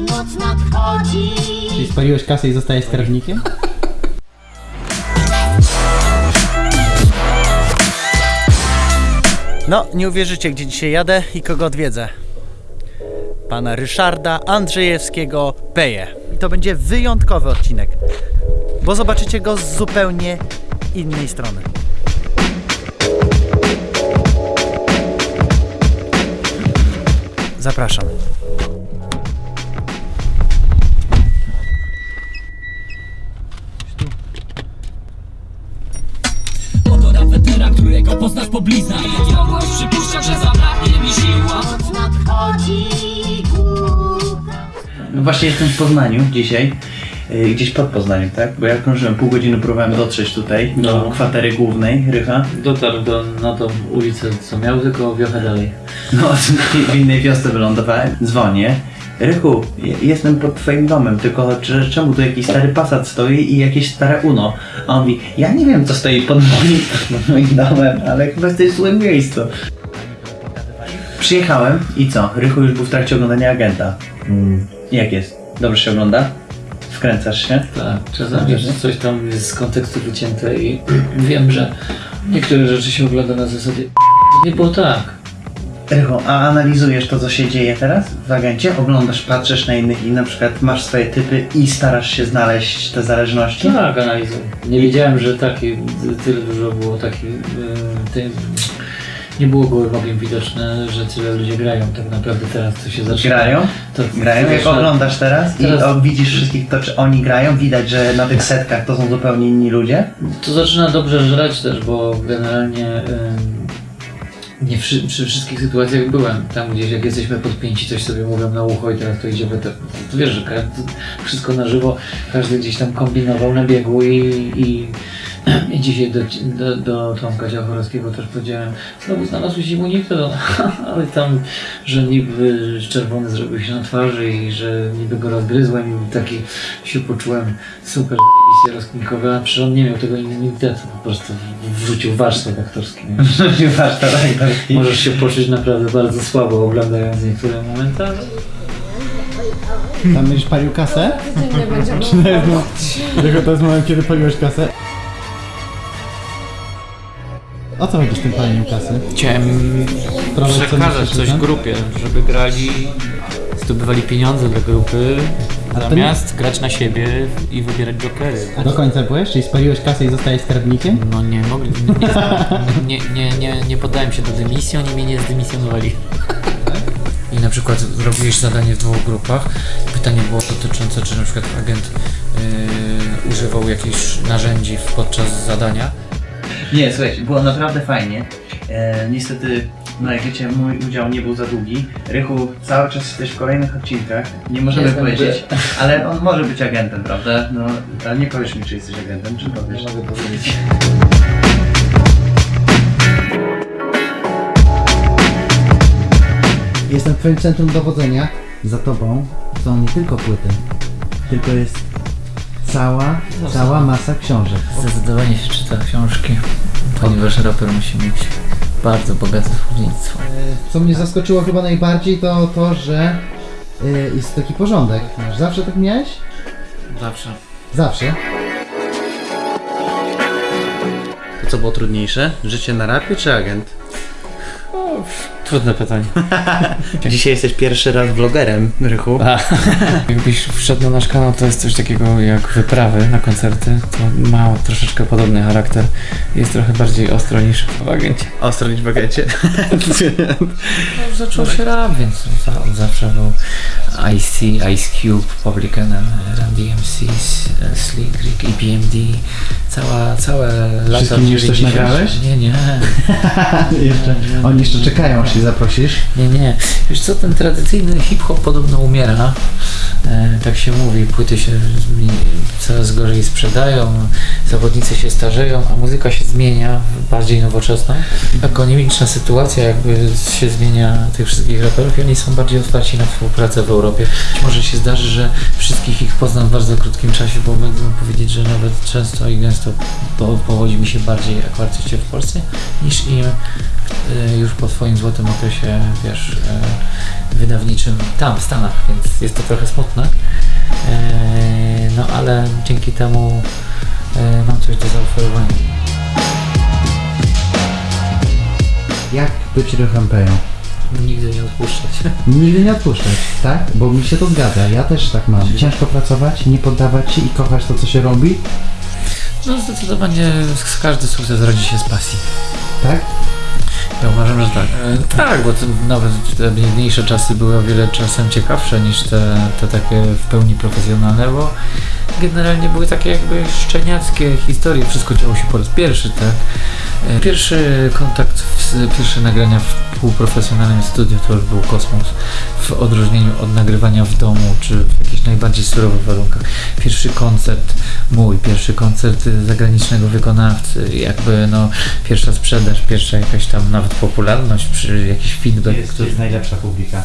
noc nadchodzi. Czyli spaliłeś kasę i zostajesz strażnikiem? No, nie uwierzycie, gdzie dzisiaj jadę i kogo odwiedzę. Pana Ryszarda Andrzejewskiego Peje. I to będzie wyjątkowy odcinek, bo zobaczycie go z zupełnie innej strony. Zapraszam. Właśnie jestem w Poznaniu dzisiaj. Yy, Gdzieś pod Poznaniem, tak? Bo ja krążyłem pół godziny, próbowałem dotrzeć tutaj do No. kwatery głównej Rycha. Dotarł do, na tą ulicę, co miał, tylko wiochę dalej. No, w innej wiosce wylądowałem. Dzwonię. Rychu, je- jestem pod twoim domem, tylko czemu tu jakiś stary Passat stoi i jakieś stare Uno? A on mówi, ja nie wiem co stoi pod moim, pod moim domem, ale chyba jesteś w złym miejscu. Przyjechałem i co? Rychu już był w trakcie oglądania agenta. Mm. Jak jest? Dobrze się ogląda? Wkręcasz się? Tak, czasami coś tam jest z kontekstu wycięte i wiem, że niektóre rzeczy się ogląda na zasadzie nie było tak. Rychu, a analizujesz to, co się dzieje teraz w agencie? Oglądasz, patrzysz na innych i na przykład masz swoje typy i starasz się znaleźć te zależności? Tak, analizuję. Nie wiedziałem, że taki, tyle dużo było takich, tej- nie było gołym okiem widoczne, że tyle ludzie grają tak naprawdę teraz, co się zaczyna. Grają? To, Grają, jak oglądasz teraz, Teraz- i o, widzisz wszystkich to, czy oni grają, widać, że na tych setkach to są zupełnie inni ludzie. To zaczyna dobrze żreć też, bo generalnie nie przy, przy wszystkich sytuacjach byłem. Tam gdzieś jak jesteśmy podpięci, coś sobie mówią na ucho i teraz to idzie te, to wiesz, że każdy, wszystko na żywo, każdy gdzieś tam kombinował na biegu i, i, i dzisiaj do, do, do Tomka Ciachorowskiego też powiedziałem, znowu znalazł się immunitet, ale tam, że niby czerwony zrobił się na twarzy i że niby go rozgryzłem i taki się poczułem super się rozkminkowy, a przecież on nie miał tego immunitetu, po prostu wrzucił warsztat aktorski. nie? To tak, tak. Możesz się poczuć naprawdę bardzo słabo oglądając niektóre momenty, ale Tam będziesz palił kasę? Codziennie będziemy Tylko to jest moment, kiedy paliłeś kasę. O co chodzi z tym paleniem kasy? Chciałem Trochę przekazać coś tak? grupie, żeby grali, zdobywali pieniądze dla grupy, A to zamiast grać na siebie i wybierać jokery. Do końca byłeś? Czyli spaliłeś kasę i zostałeś skarbnikiem? No nie mogli, nie, nie, nie, nie, nie poddałem się do dymisji, oni mnie nie zdymisjonowali. I na przykład zrobiłeś zadanie w dwóch grupach. Pytanie było dotyczące, czy na przykład agent yy, używał jakichś narzędzi podczas zadania. Nie, słuchajcie, było naprawdę fajnie. E, niestety, no jak wiecie, mój udział nie był za długi. Rychu, cały czas jesteś w kolejnych odcinkach. Nie możemy Jestem, powiedzieć, ale on może być agentem, prawda? No, ale nie powiesz mi, czy jesteś agentem, czy powiesz? Mogę powiedzieć. Jestem w twoim centrum dowodzenia. Za tobą są nie tylko płyty, tylko jest cała, cała masa książek. Zdecydowanie się czyta książki, ponieważ raper musi mieć bardzo bogate słownictwo. Co mnie zaskoczyło chyba najbardziej to to, że y, jest taki porządek. Zawsze tak miałeś? Zawsze. Zawsze. To co było trudniejsze? Życie na rapie czy agent? Trudne pytanie. Dzisiaj jesteś pierwszy raz vlogerem, Rychu. Jakbyś wszedł na nasz kanał, to jest coś takiego jak wyprawy na koncerty. To ma troszeczkę podobny charakter. Jest trochę bardziej ostro niż w agencie. Ostro niż w agencie. No, zaczął się rap, więc za- zawsze był IC, Ice Cube, Public Enemy, Run DMC, Slick Rick, EPMD. Cała, całe lata Wszystkim już coś 90. nagrałeś? Nie, nie. jeszcze, oni jeszcze czekają, aż się zaprosisz. Nie, nie. Wiesz co, ten tradycyjny hip-hop podobno umiera. E, tak się mówi, płyty się coraz gorzej sprzedają, zawodnicy się starzeją, a muzyka się zmienia bardziej nowoczesną. Ekonomiczna sytuacja jakby się zmienia tych wszystkich raperów i oni są bardziej otwarci na współpracę w Europie. Może się zdarzy, że wszystkich ich poznam w bardzo krótkim czasie, bo będę mógł powiedzieć, że nawet często i gęsto po, powodzi mi się bardziej jak artyście w Polsce, niż im y, już po swoim złotym okresie, wiesz, y, wydawniczym tam w Stanach, więc jest to trochę smutne. E, no ale dzięki temu e, mam coś do zaoferowania. Jak być ruchem peją? Nigdy nie odpuszczać. Nigdy nie odpuszczać, tak? Bo mi się to zgadza, ja też tak mam. Ciężko pracować, nie poddawać się i kochać to, co się robi, No zdecydowanie każdy sukces rodzi się z pasji. tak? Ja uważam, że tak. E, tak, bo nawet te biedniejsze czasy były o wiele czasem ciekawsze niż te, te takie w pełni profesjonalne, bo generalnie były takie jakby szczeniackie historie. Wszystko działo się po raz pierwszy, tak? E, Pierwszy kontakt, w, pierwsze nagrania w półprofesjonalnym studiu to już był kosmos. W odróżnieniu od nagrywania w domu, czy w jakichś najbardziej surowych warunkach. Pierwszy koncert mój, pierwszy koncert zagranicznego wykonawcy, jakby no pierwsza sprzedaż, pierwsza jakaś tam nawet popularność, przy jakiś feedback, Jest, który jest najlepsza publika.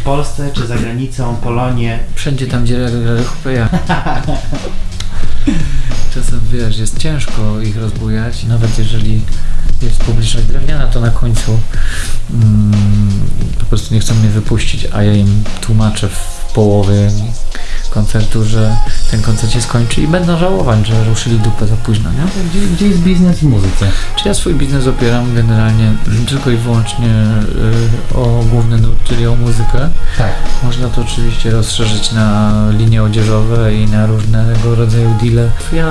W Polsce czy za granicą, Polonie. wszędzie tam, gdzie ja Czasem wiesz, jest ciężko ich rozbujać, nawet jeżeli jest publiczność drewniana, to na końcu mm, po prostu nie chcą mnie wypuścić, a ja im tłumaczę w połowie koncertu, że ten koncert się skończy i będą żałować, że ruszyli dupę za późno, nie? Gdzie, gdzie jest biznes w muzyce? Czy ja swój biznes opieram generalnie tylko i wyłącznie y, o główny nurt, czyli o muzykę. Tak. Można to oczywiście rozszerzyć na linie odzieżowe i na różnego rodzaju deale. Ja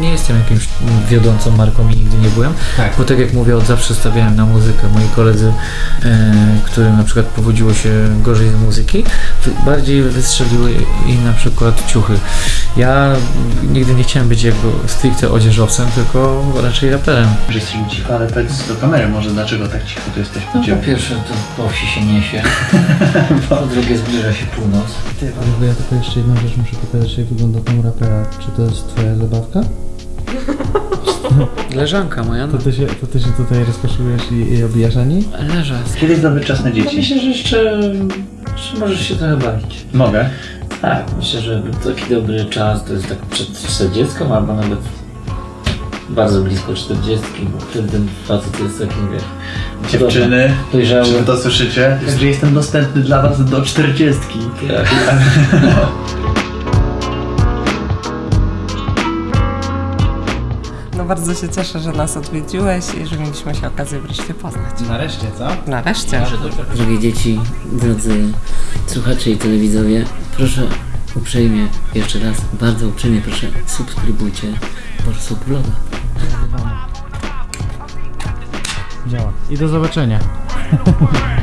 nie jestem jakimś wiodącą marką i nigdy nie byłem, Tak. bo tak jak mówię, od zawsze stawiałem na muzykę. Moi koledzy, e, którym na przykład powodziło się gorzej z muzyki, bardziej wystrzeliły im na przykład ciuchy. Ja nigdy nie chciałem być jakby stricte odzieżowcem, tylko raczej raperem. Że jesteśmy cicho, ale powiedz do kamery może dlaczego tak cicho tu jesteś No, po ciebie. po pierwsze to po wsi się niesie, po drugie zbliża się północ. Bo ja tylko jeszcze jedną rzecz muszę pokazać, jak wygląda tam rapera. Czy to jest twoja zabawka? Leżanka moja, no. To ty się, to ty się tutaj rozkoszujesz i, i obijasz na niej? Leża. Kiedy jest dobry czas na dzieci? Myślę, że jeszcze że możesz się trochę bawić. Mogę. Tak, myślę, że taki dobry czas to jest tak przed 40 albo nawet bardzo blisko 40, bo wtedy ten facet jest takim, wiesz, Dziewczyny, dojrzały. czy wy to słyszycie? Także jestem dostępny dla was do 40. Tak. No bardzo się cieszę, że nas odwiedziłeś i że mieliśmy się okazję wreszcie poznać. Nareszcie, co? Nareszcie. Drogie dzieci, drodzy słuchacze i telewidzowie, proszę uprzejmie, jeszcze raz, bardzo uprzejmie proszę subskrybujcie Borsuk Vloga. Działa. I do zobaczenia.